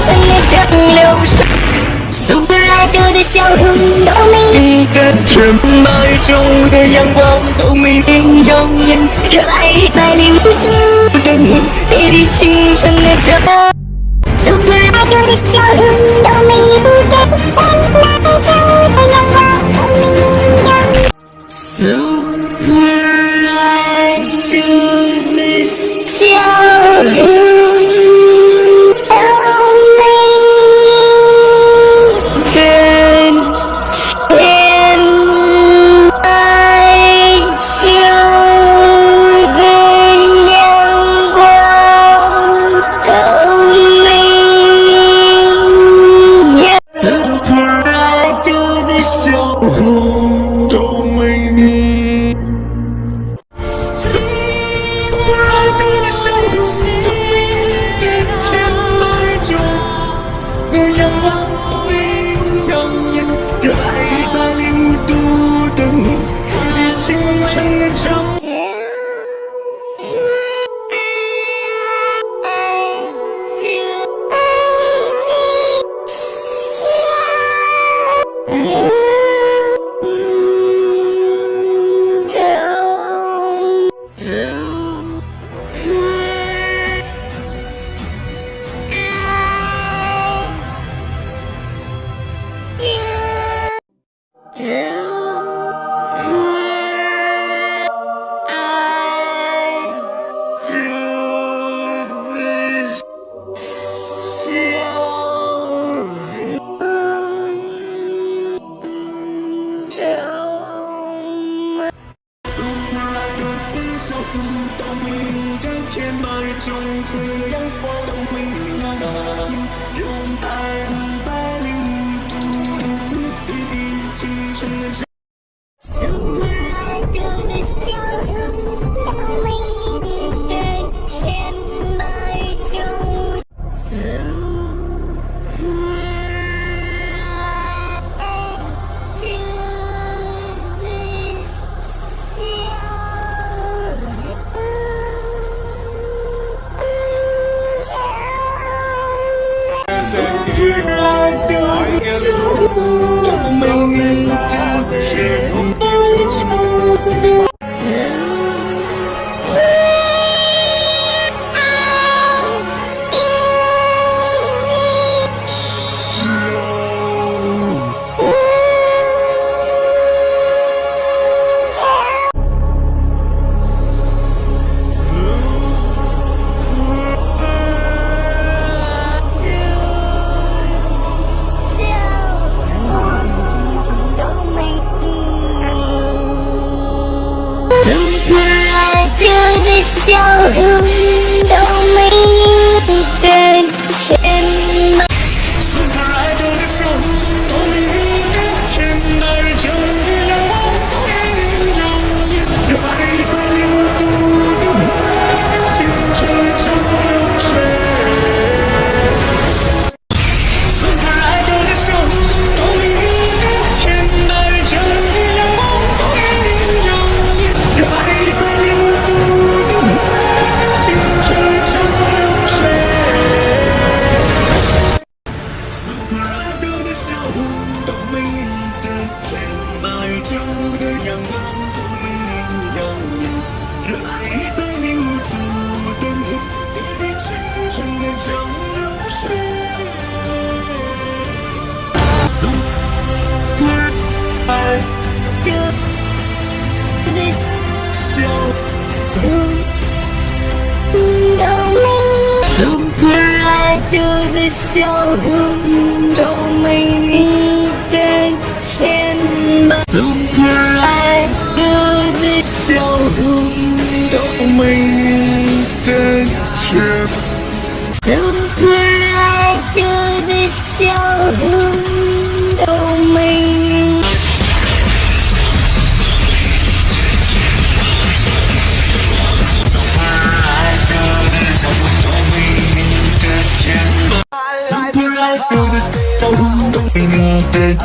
真的真流行 super idol 的笑容都没你的甜八月的阳光都没你耀眼热爱一百零五度的你滴滴清纯的蒸 super idol 的笑容都没你的甜八月的阳光都没你耀眼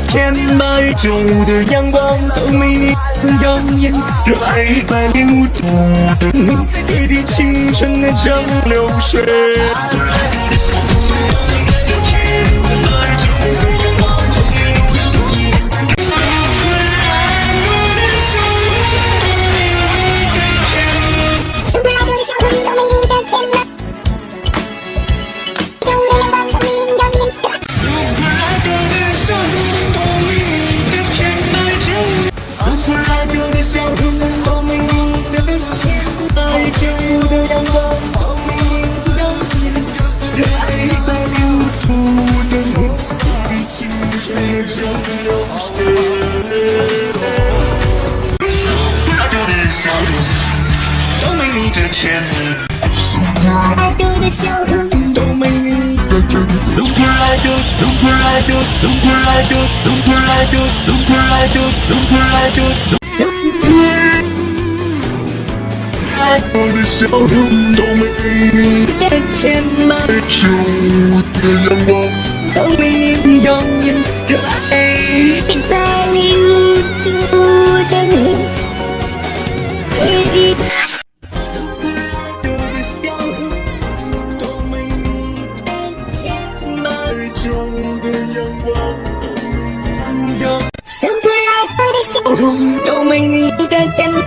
天把宇宙的阳光都没你耀眼，热爱一百零五度的你，滴滴青春的蒸馏水。I do, super I do, super I do, super I wanna show him, don't make me Chết trên mặt Chiều tia nắng bóng Don't be in young in dry It's all you do, don't you It is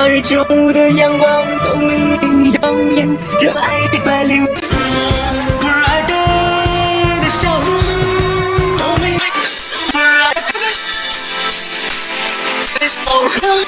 而一分的阳光都为你耀眼热爱一百零五度爱的笑容苏 Oh,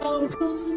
Oh.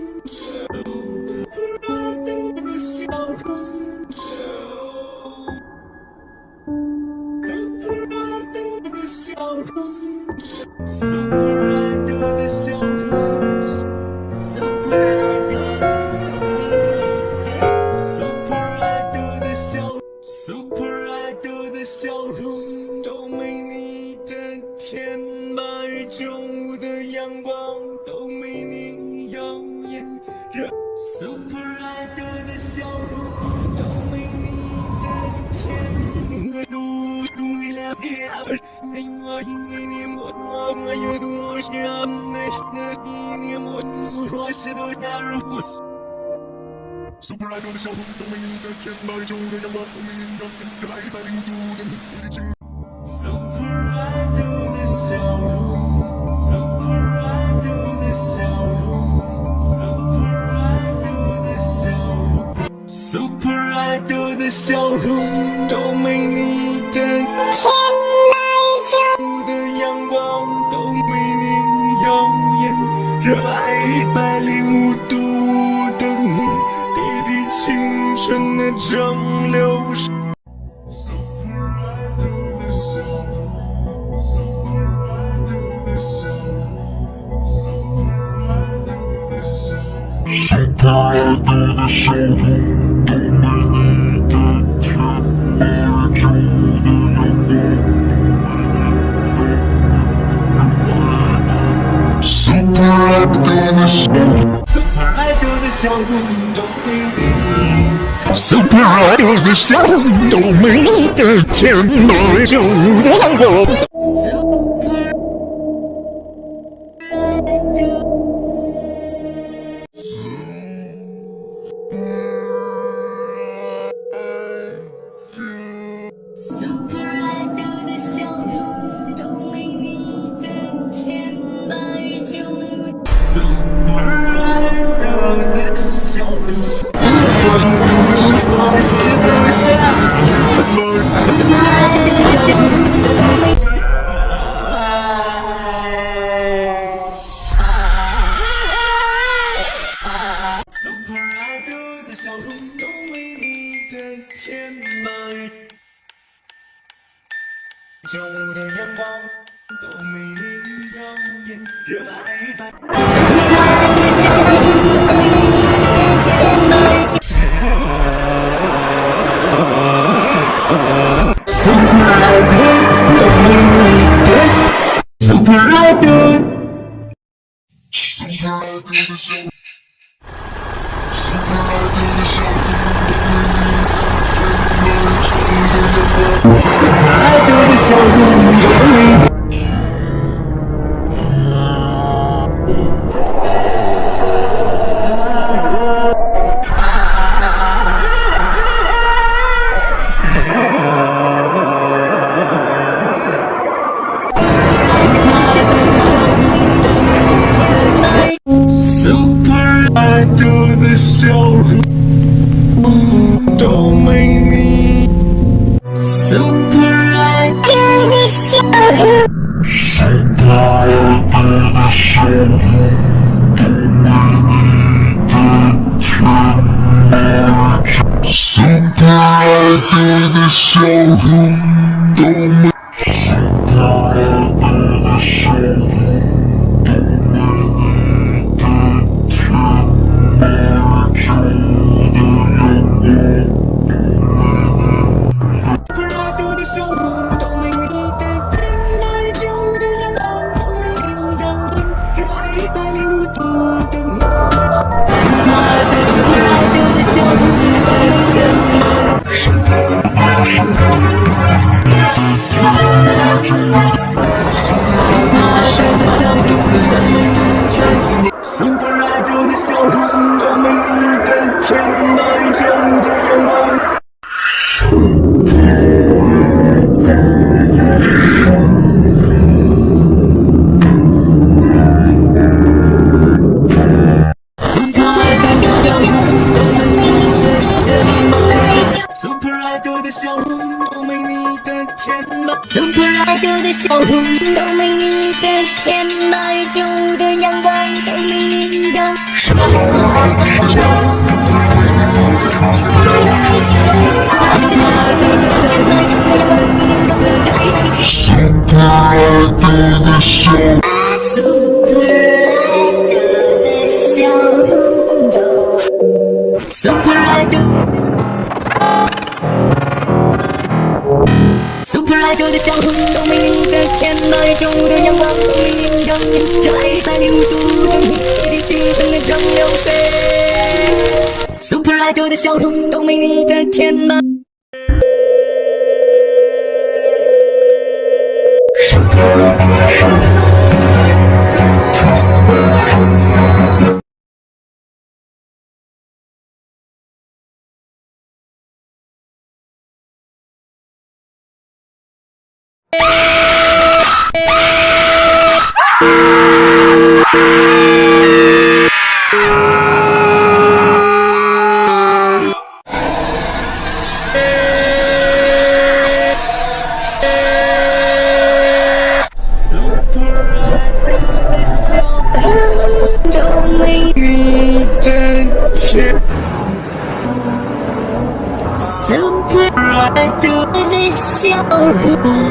热爱一百零五度的你，滴滴青春的蒸馏。super idol 的笑容，super idol 的笑容都没你的甜，笑容都为你的填满，旧路的阳光都没你耀眼，热爱的。Super Robin! Super 的容都没你的。笑容。Super idol 的笑容都没的的笑容都没你的甜，爱着我的阳光都没你耀眼，热爱一百零五度的你，一滴青春的蒸馏水。Super idol 的笑容都没你的甜吗？相遇。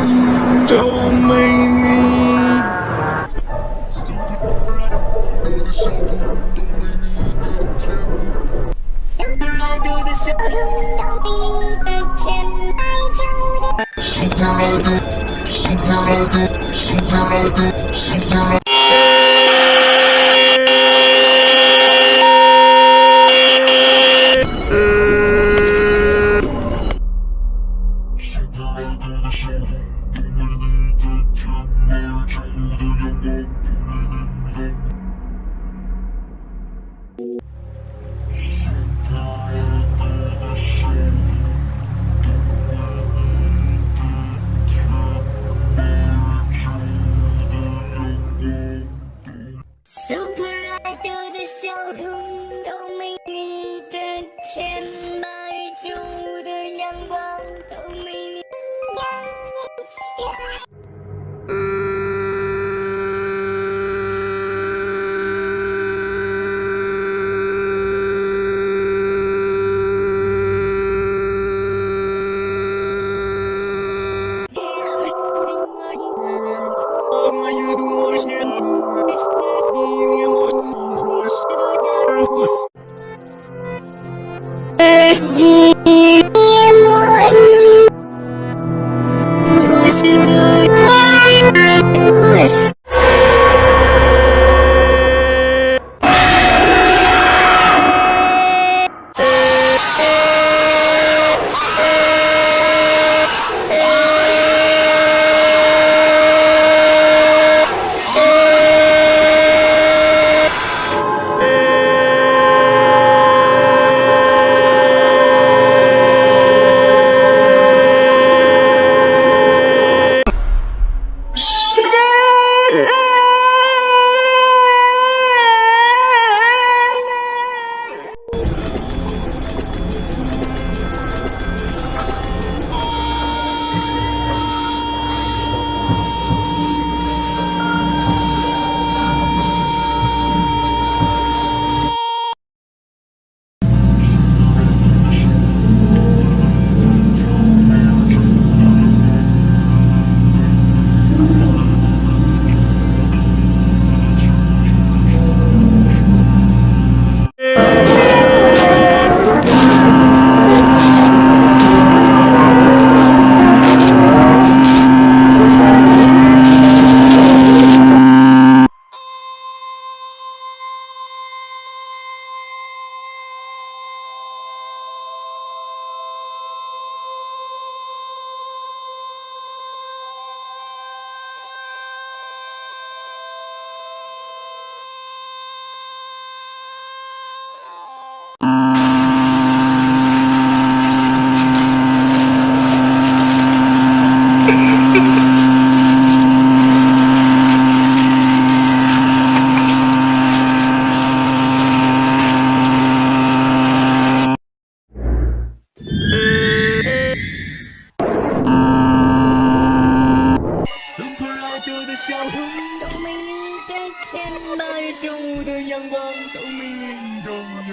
天那月中的阳光都没人懂。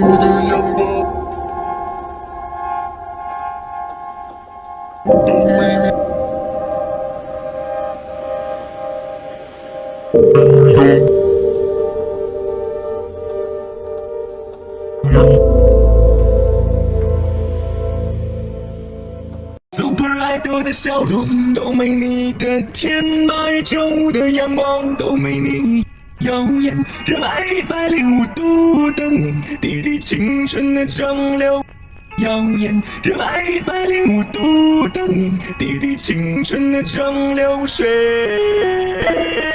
中的阳光都没你，没。的笑容都，的阳光都没你。眼，热爱一百零五度的你，滴滴青春的蒸馏。耀眼，热爱一百零五度的你，滴滴青春的蒸馏水。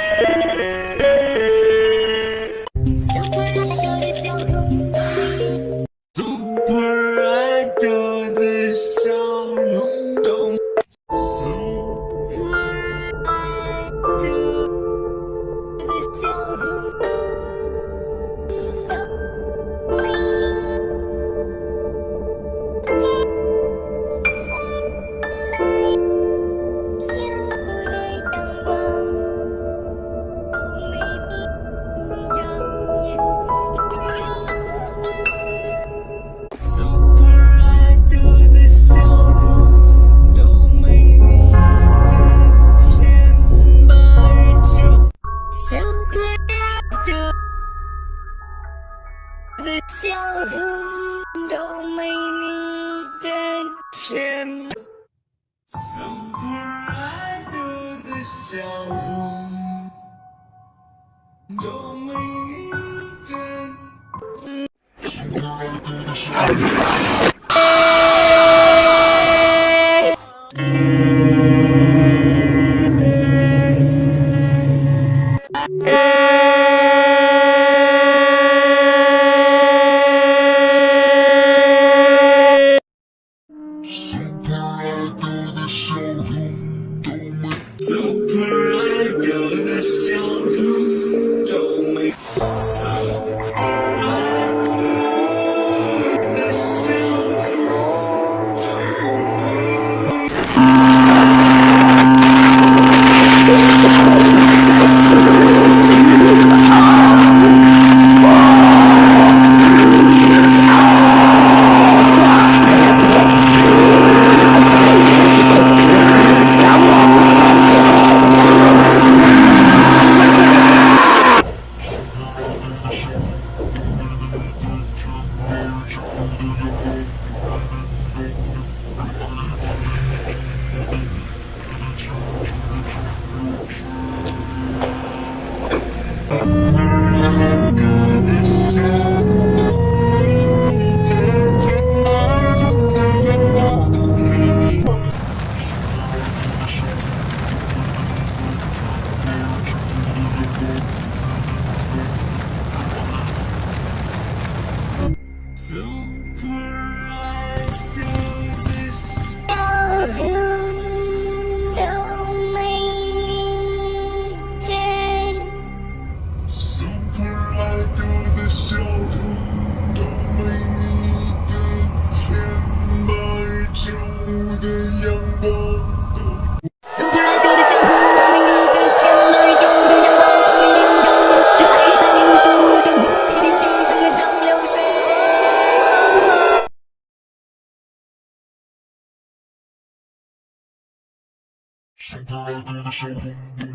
truyền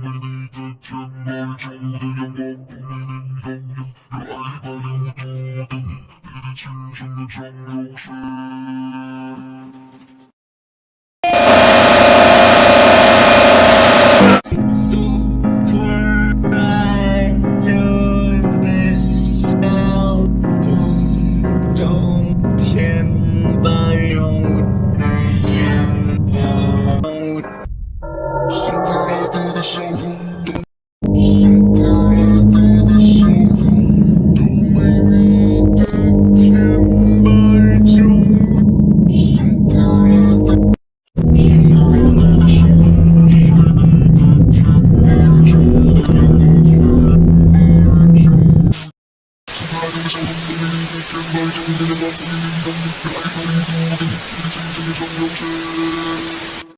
나의 정신을 맛보는 인간 느껴 알바는 모든 힘을 진정해 정력해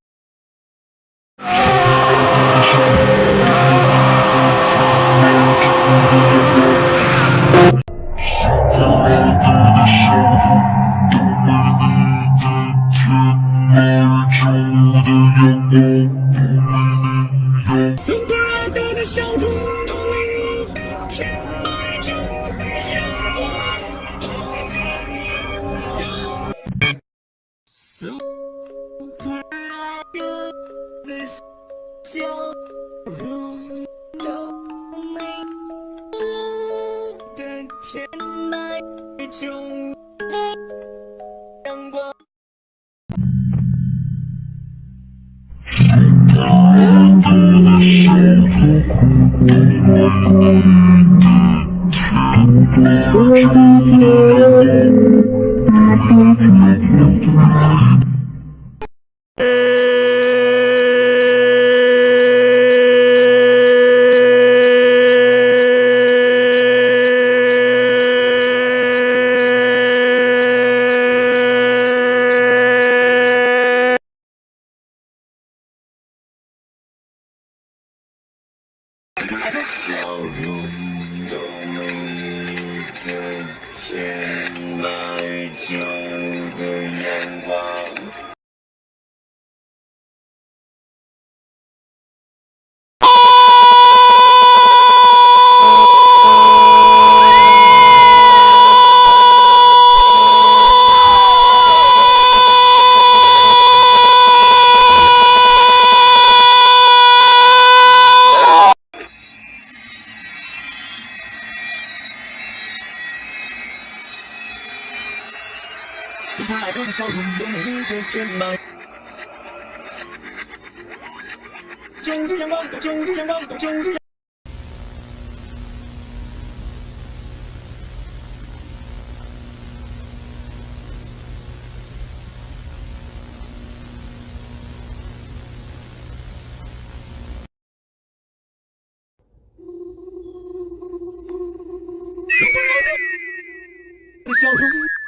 昼的阳光，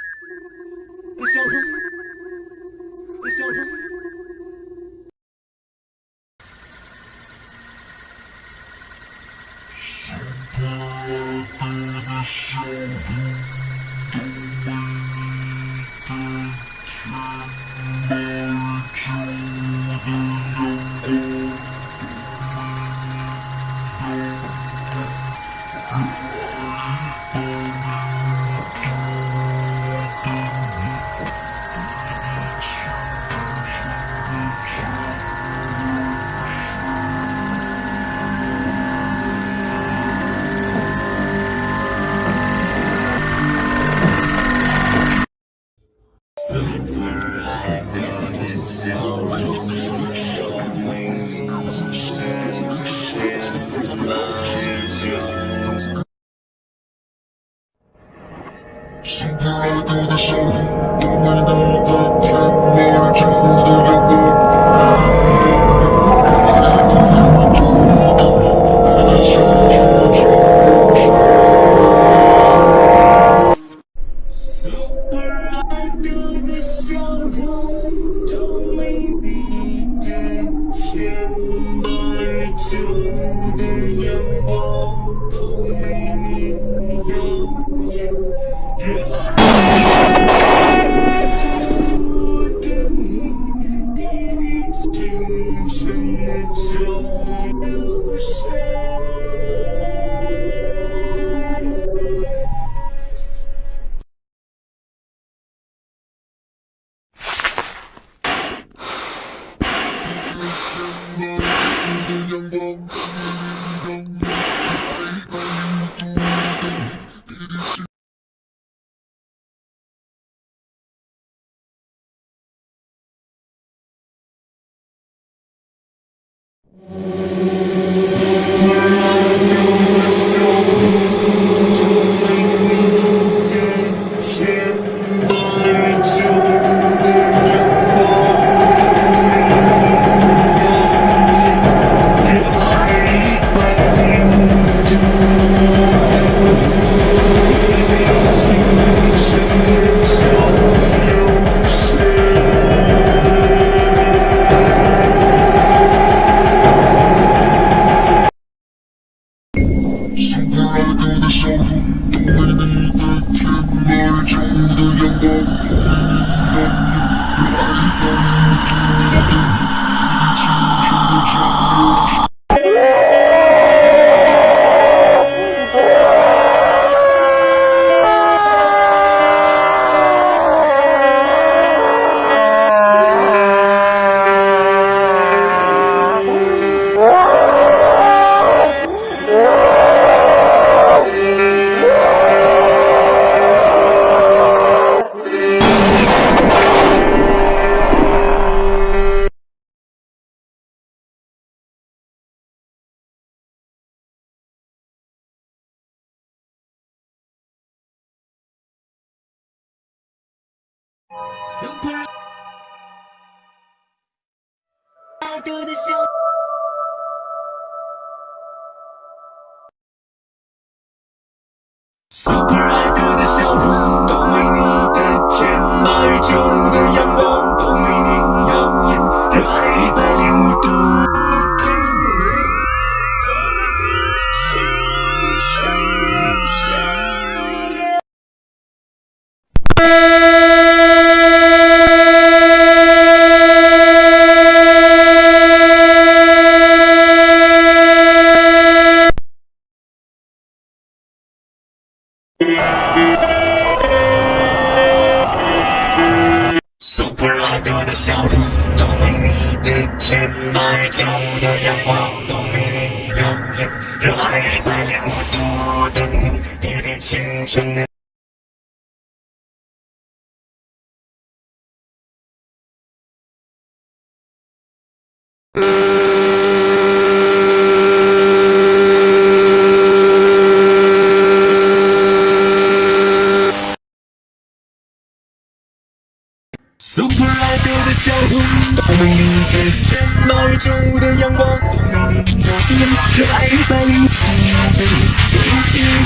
Super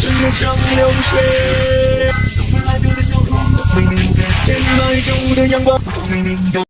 chân lên trong liều xe mình mình về trên nơi trong đôi nhang bóng mình mình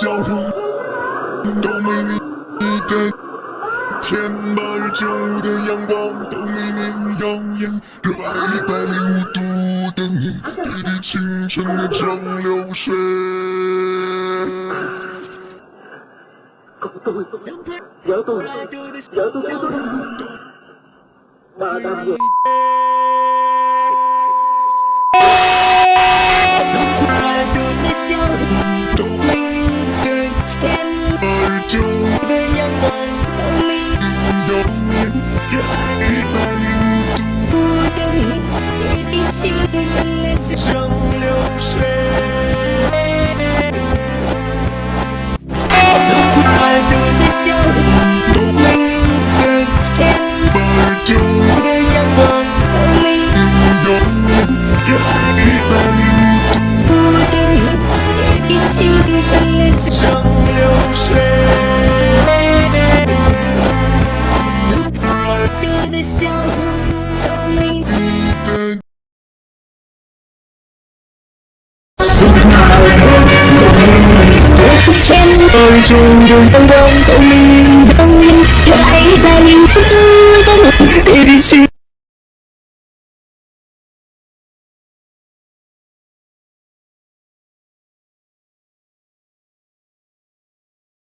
交通都没你，你的天；八月九的阳光都没你耀眼，热爱一百零五度的你，滴滴清纯的蒸馏水。咚咚咚，咚咚，热爱一百零五度的你，青春水。的笑，的，里，流水。tôi chung đường đông đông tôi mình đông mình lại là những thứ tôi thì đi chinh